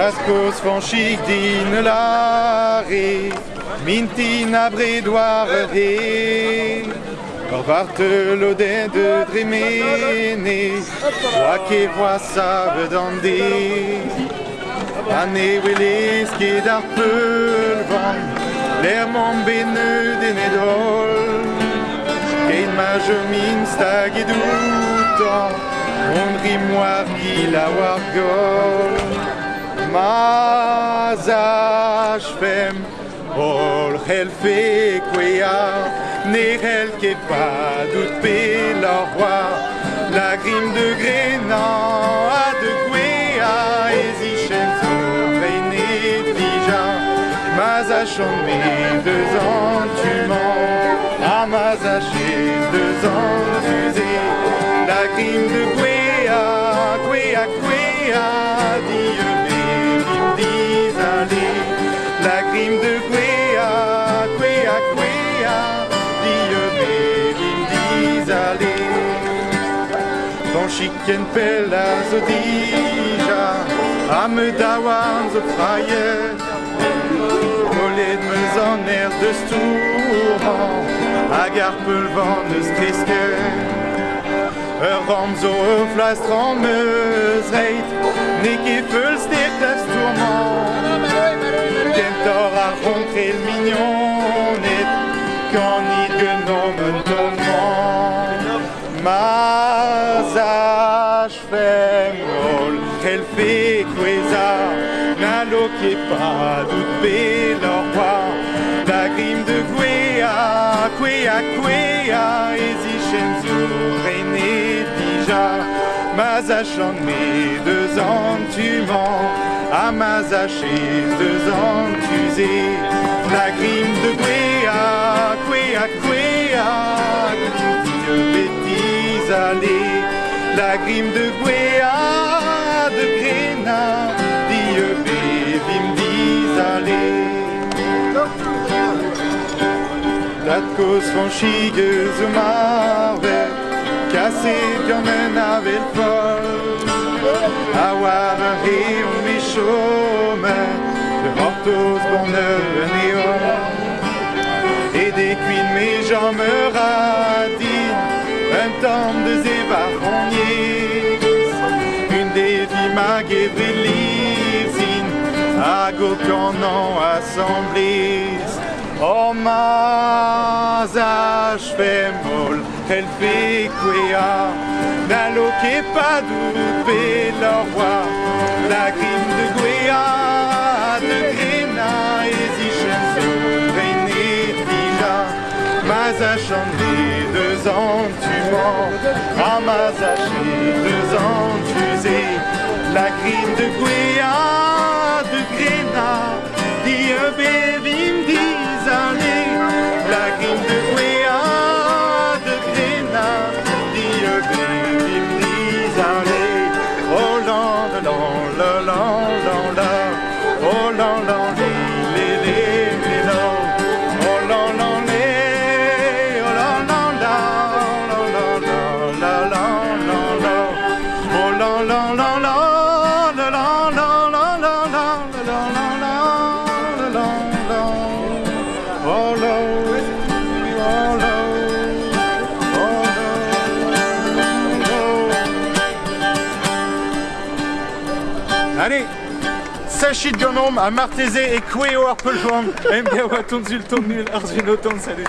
Daskus von Schick din lare, mintin abre doare de, or varte l'odé de dremene, voa ke voa save dande, ane willis ke dar pulvan, l'air mon bene de nedol, kein mage min stag et doutan, on grimoire qui la wargol, Mazashfem, Ol Helfe Kwea, Nerel Kepa, Doutpe la roi, la grime de Grénan, A de Kwea, Ezichem Zorene Dija, Mazachomé, deux ans tu mens, Amazaché, deux ans usé, la grime de Kwea, Sąsikiem pela zodija, a me dawam zo fraje. Molet me zan er de stouran, a gar peul van eus kreske. Ur ram zo ur flastran meus reit, ne ke peul stet da stourman. Kentor a rentre el mignonet, kan i genom tourment. Ma bekweza Naloke pa dut be lor war Da grim de gwea, kwea, kwea Ezi chenzo rene dija. Mazachon me deux ans tu mens. A mazaché deux ans tu La grime de gwea, kwea, kwea Grime de bêtises La grime de gwea de Gréna, Dieu bébé me dis aller. La cause franchie que franchigueuse m'avait cassé bien même avec Paul. Avoir un rire, mes chômes, le manteau bonheur venait. I give beliefs in Agokanant assemblies Omaz ashfemol helfequea Nalo kepadu pelorwa La grime de Guéa de Grena ezichenzo Reinetija Mazachandi deux ans tu mens. Ah, Ramazachi deux ans la crime de Guyane. Allez, Sachit Gonom, à Martézé et Queo Arpeljon, MBA Waton Zulton Nul, Arzuno Ton, salut.